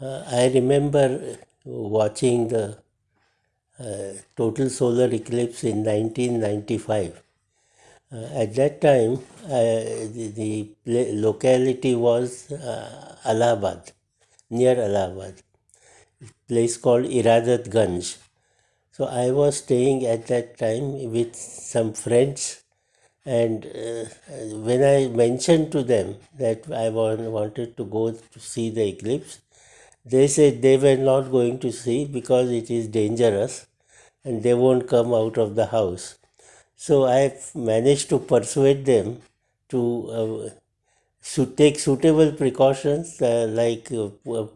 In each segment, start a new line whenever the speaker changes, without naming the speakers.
Uh, I remember watching the uh, total solar eclipse in 1995. Uh, at that time, uh, the, the, locality was uh, Allahabad, near Allahabad, place called Iradat Ganj. So I was staying at that time with some friends and uh, when I mentioned to them that I wanted to go to see the eclipse, they said they were not going to see because it is dangerous and they won't come out of the house. So I managed to persuade them to uh, take suitable precautions uh, like uh,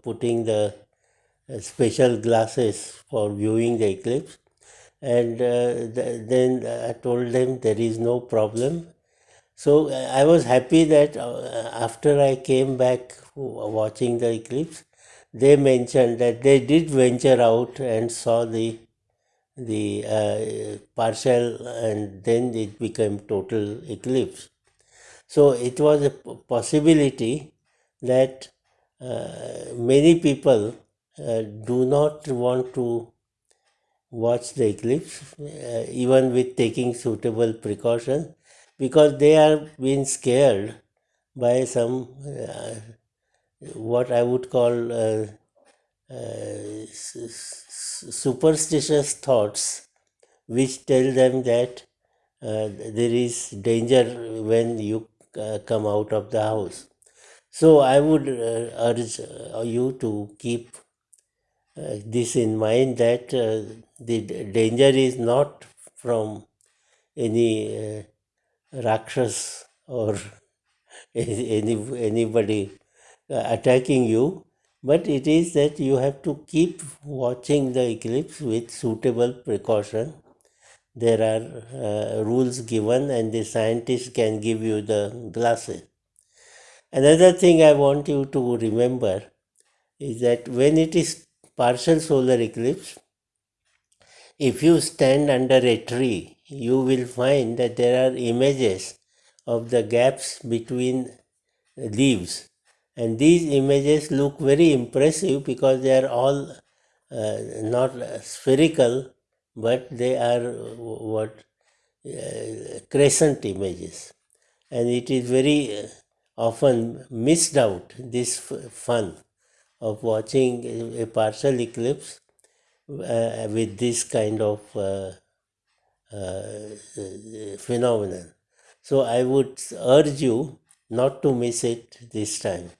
putting the uh, special glasses for viewing the eclipse and uh, th then I told them there is no problem. So I was happy that uh, after I came back watching the eclipse, they mentioned that they did venture out and saw the the uh, partial and then it became total eclipse. So it was a possibility that uh, many people uh, do not want to watch the eclipse uh, even with taking suitable precautions because they are being scared by some uh, what I would call uh, uh, superstitious thoughts which tell them that uh, there is danger when you uh, come out of the house. So I would uh, urge uh, you to keep this in mind that the danger is not from any Rakshas or any, anybody attacking you, but it is that you have to keep watching the eclipse with suitable precaution. There are uh, rules given and the scientists can give you the glasses. Another thing I want you to remember is that when it is partial solar eclipse, if you stand under a tree, you will find that there are images of the gaps between leaves and these images look very impressive because they are all uh, not spherical but they are what uh, crescent images. And it is very uh, often missed out this fun of watching a partial eclipse uh, with this kind of uh, uh, phenomenon. So i would urge you not to miss it this time